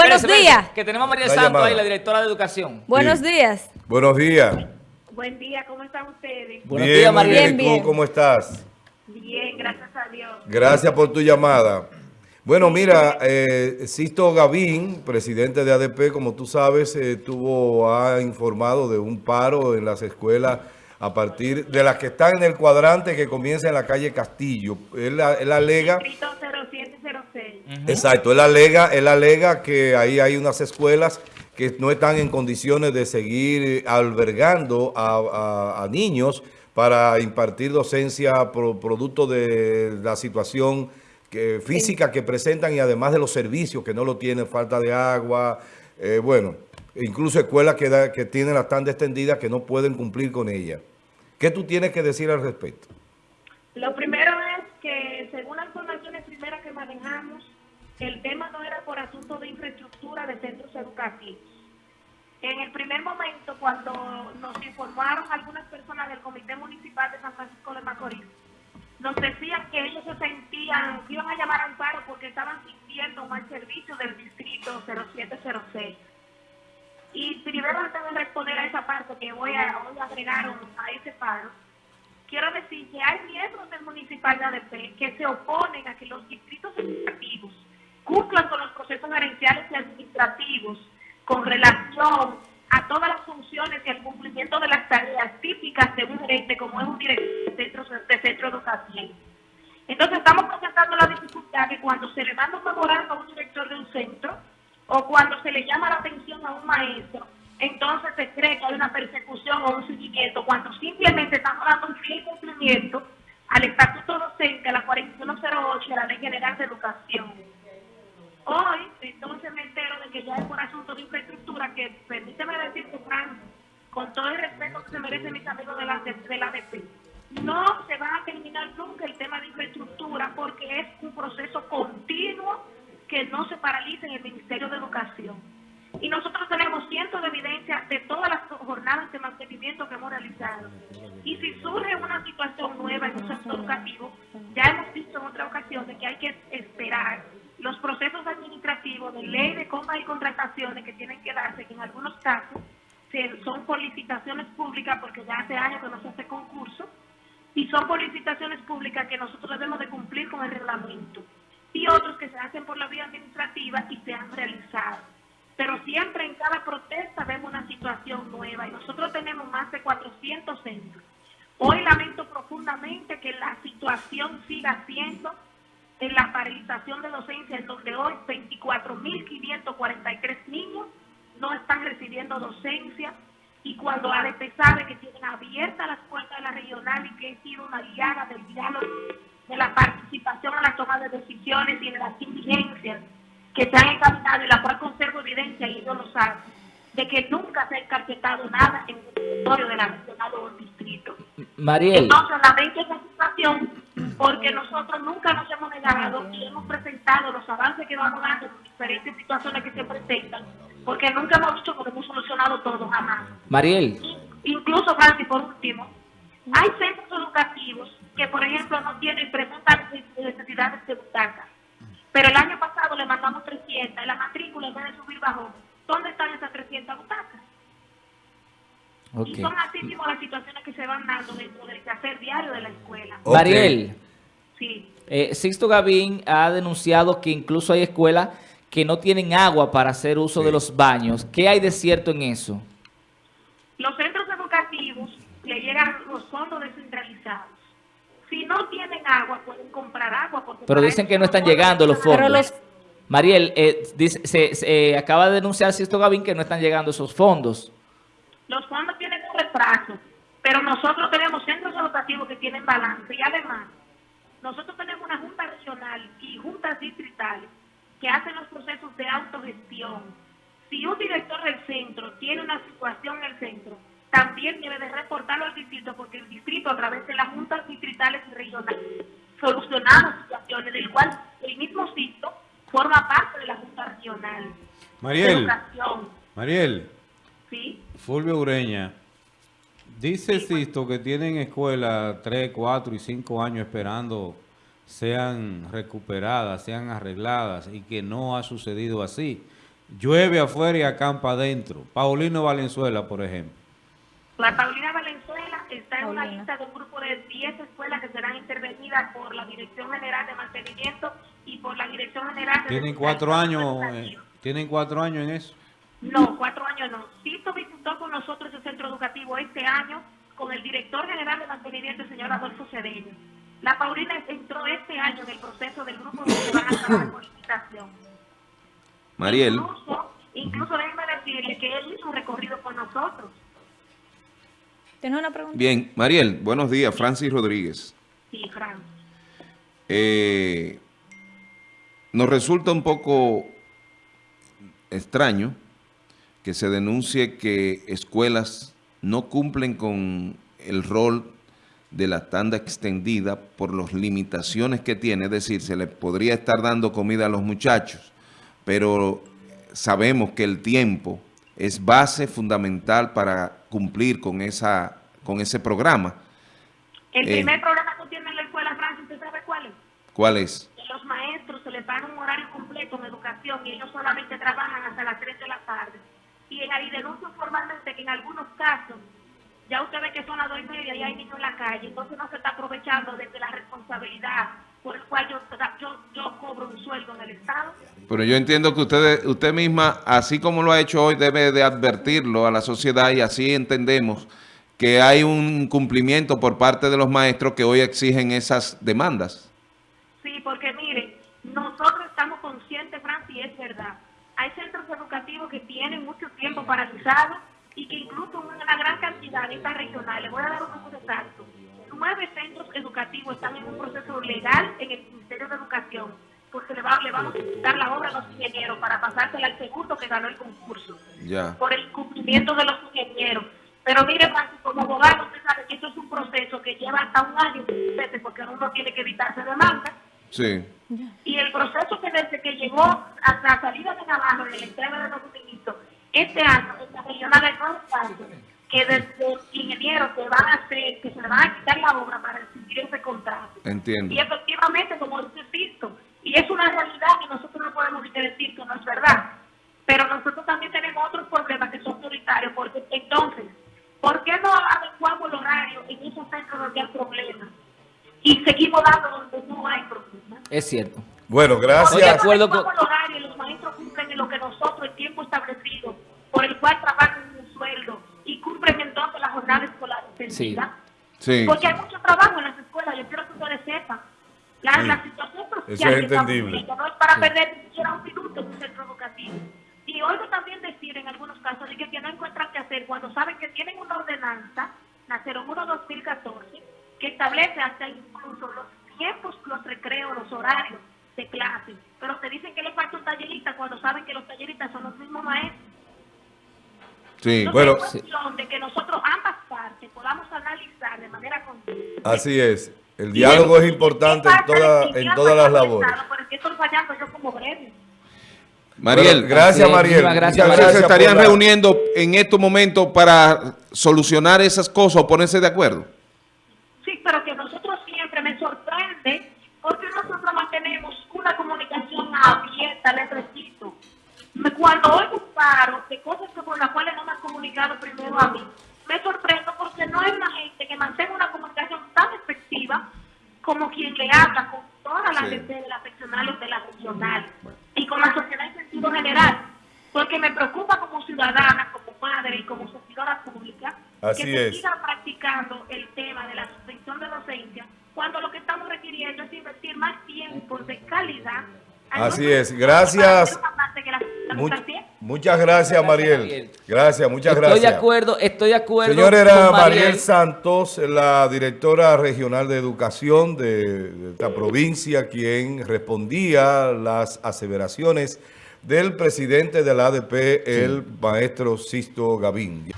Buenos días. Que tenemos a María Santos llamada. ahí, la directora de educación. Buenos Sí. días. Buenos días. Buen día, ¿cómo están ustedes? Buenos bien, días, María. bien. Bien, ¿Y bien. tú cómo estás? Bien, gracias a Dios. Gracias por tu llamada. Bueno, mira, eh, Sisto Gavín, presidente de ADP, como tú sabes, eh, tuvo, ha informado de un paro en las escuelas a partir de las que están en el cuadrante que comienza en la calle Castillo. Él, él alega... Distrito 0706. Exacto, él alega, él alega que ahí hay unas escuelas que no están en condiciones de seguir albergando a, a- a niños para impartir docencia pro- producto de la situación que- física que presentan y además de los servicios que no lo tienen, falta de agua, eh, bueno, incluso escuelas que, da- que tienen las tan extendidas que no pueden cumplir con ella. ¿Qué tú tienes que decir al respecto? Lo primero es que, según las informaciones primeras que manejamos, el tema no era por asunto de infraestructura de centros educativos. En el primer momento, cuando nos informaron algunas personas del Comité Municipal de San Francisco de Macorís, nos decían que ellos se sentían, que iban a llamar al paro porque estaban sintiendo mal servicio del distrito 0706. Y primero antes de responder a esa parte que voy a, agregar a ese paro, quiero decir que hay miembros del municipal de ADP que se oponen a que los distritos administrativos cumplan con los procesos gerenciales y administrativos con relación a todas las funciones y al cumplimiento de las tareas típicas de un gerente como es un director de centro, de centro educativo. Entonces estamos presentando la dificultad que cuando se le manda un memorando a un director de un centro o cuando se le llama la atención a un maestro, entonces se cree que hay una persecución o un seguimiento, cuando simplemente estamos dando un fiel cumplimiento al estatuto docente, a la 4108 de la Ley General de Educación. Hoy, entonces me entero de que ya es por asunto de infraestructura, que permíteme Fran, con todo el respeto que se merecen mis amigos de la, de la ADP, no se va a terminar nunca el tema de infraestructura porque es un proceso continuo que no se paraliza en el Ministerio de Educación. Y nosotros tenemos cientos de evidencias de todas las jornadas de mantenimiento que hemos realizado. Y si surge una situación nueva en un sector educativo, ya hemos visto en otra ocasión de que hay que esperar los procesos administrativos de ley de compras y contrataciones que tienen que darse, que en algunos casos son por públicas, porque ya hace años que no se hace concurso, y son por licitaciones públicas que nosotros debemos de cumplir con el reglamento, y otros que se hacen por la vía administrativa y se han realizado. Pero siempre en cada protesta vemos una situación nueva y nosotros tenemos más de 400 centros. De docencia, en donde hoy 24.543 niños no están recibiendo docencia y cuando ADP sabe que tienen abiertas las puertas de la regional y que he sido una aliada del diálogo, de la participación en la toma de decisiones y de las diligencias que se han encaminado y la cual conservo evidencia y ellos lo saben, de que nunca se ha encarpetado nada en el territorio de la regional o del distrito. Mariel, Entonces, lamento esa situación porque nosotros nunca nos hemos negado y hemos presentado los avances que vamos dando en diferentes situaciones que se presentan, porque nunca hemos dicho que hemos solucionado todo, jamás. Mariel, Incluso, Francis, por último, hay centros educativos que, por ejemplo, no tienen preguntas de necesidades de butacas. Pero el año pasado le mandamos 300, la matrícula en vez de subir bajó. ¿Dónde están esas 300 butacas? ok. Y son así mismo las situaciones que se van dando dentro del quehacer diario de la escuela. Ok. Mariel. Eh, Sixto Gavín ha denunciado que incluso hay escuelas que no tienen agua para hacer uso de los baños. ¿Qué hay de cierto en eso? Los centros educativos le llegan los fondos descentralizados. Si no tienen agua, pueden comprar agua. Pero dicen que no están llegando los fondos. Los- Mariel, eh, dice- se, se, eh, acaba de denunciar Sixto Gavín que no están llegando esos fondos. Los fondos tienen un retraso, pero nosotros tenemos centros educativos que tienen balance y además nosotros tenemos una junta regional y juntas distritales que hacen los procesos de autogestión. Si un director del centro tiene una situación en el centro, también debe de reportarlo al distrito porque el distrito a través de las juntas distritales y regionales solucionamos situaciones del cual el mismo sitio forma parte de la junta regional. Mariel, Mariel, ¿sí? Fulvio Ureña, dice Sisto que tienen escuelas 3, 4 y 5 años esperando sean recuperadas, sean arregladas y que no ha sucedido así. llueve afuera y acampa adentro. Paulino Valenzuela, por ejemplo. La Paulina Valenzuela está en una lista de un grupo de 10 escuelas que serán intervenidas por la Dirección General de Mantenimiento y por la Dirección General de... Tienen cuatro años, eh, tienen cuatro años en eso. No, cuatro años no. Tito visitó con nosotros el centro educativo este año con el director general de mantenimiento, el señor Adolfo Cedeño. La Paulina entró este año en el proceso del grupo se van a trabajar por licitación. Mariel, Incluso, incluso déjeme decirle que él hizo un recorrido con nosotros. ¿Tienes una pregunta? bien, Mariel, buenos días, Francis Rodríguez. Sí, Fran. Eh, nos resulta un poco extraño que se denuncie que escuelas no cumplen con el rol de la tanda extendida por las limitaciones que tiene, es decir, se les podría estar dando comida a los muchachos, pero sabemos que el tiempo es base fundamental para cumplir con, esa, con ese programa. El Eh. primer programa que tiene en la escuela, Francis, ¿usted sabe cuál es? ¿Cuál es? Que los maestros se les paga un horario completo en educación y ellos solamente trabajan hasta las 3 de la tarde. Y en ahí denuncian formalmente que en algunos casos, ya usted ve que son las 2 y media y hay niños en la calle, entonces no se está aprovechando desde la responsabilidad por el cual yo, yo, yo cobro un sueldo en el Estado. Pero yo entiendo que usted, usted misma, así como lo ha hecho hoy, debe de advertirlo a la sociedad y así entendemos que hay un cumplimiento por parte de los maestros que hoy exigen esas demandas. Sí, porque mire, nosotros estamos conscientes, Francis, y es verdad. Hay centros educativos que tienen mucho tiempo paralizados y que incluso una gran cantidad de estas regionales, voy a dar un número exacto, nueve centros educativos están en un proceso legal en el Ministerio de Educación, porque le, va- le vamos a quitar la obra a los ingenieros para pasársela al segundo que ganó el concurso por el cumplimiento de los ingenieros. Pero mire, como abogado, usted sabe que esto es un proceso que lleva hasta un año, porque uno tiene que evitarse demandas. Sí. Y el proceso que desde que llegó hasta la salida de Navarro en la entrega de los suministros, este año, en la regional hay nueve casos que desde ingenieros que van a hacer, que se le van a quitar la obra para recibir ese contrato. Entiendo. Y efectivamente, como lo visto, y es una realidad que nosotros no podemos decir que no es verdad. Pero nosotros también tenemos otros problemas que son prioritarios, porque entonces, ¿por qué no adecuamos el horario en esos centros donde hay problemas? Y seguimos dando donde no hay problemas. Es cierto. Bueno, Estoy de gracias. acuerdo con- los maestros cumplen en lo que nosotros, el tiempo establecido, por el cual trabajan un sueldo, y cumplen entonces la jornada escolar extendida. Sí. Porque hay mucho trabajo en las escuelas, yo quiero que ustedes sepan. La, Sí. la situación social Eso es entendible. viviendo no es para perder ni siquiera un minuto en un centro educativo. Y oigo también decir en algunos casos de que, que no encuentran qué hacer cuando saben que tienen una ordenanza, la 01-2014, que establece hasta incluso los tiempos, los recreos, los horarios de clase. Pero te dicen que le falta un tallerista cuando saben que los talleristas son los mismos maestros. Sí. Entonces, Bueno. es cuestión de que nosotros ambas partes podamos analizar de manera conjunta Así es. El diálogo es importante en, toda, en todas las labores. Estoy fallando yo como. Mariel, Bueno, gracias, Mariel. gracias, se estarían la- reuniendo en estos momentos para solucionar esas cosas o ponerse de acuerdo. Sí, pero que nosotros siempre me sorprende porque nosotros mantenemos una comunicación abierta, les repito. Cuando oigo paro de cosas por las cuales no me han comunicado primero a mí, me sorprendo porque no hay una gente que mantenga una comunicación tan efectiva como quien le habla con todas las Sí. de las seccionales de la regional y con la sociedad en sentido general. Porque me preocupa como ciudadana, como madre y como servidora pública Así que se es. siga practicando el tema de la suspensión de docencia cuando lo que estamos requiriendo es invertir más tiempo de calidad. Así es. Gracias. la Much- muchas gracias, Mariel. Gracias, muchas Estoy gracias. de acuerdo, estoy de acuerdo. Señora, era con Mariel Santos, la directora regional de educación de, de esta provincia, quien respondía las aseveraciones del presidente del ADP, el maestro Sisto Gavín.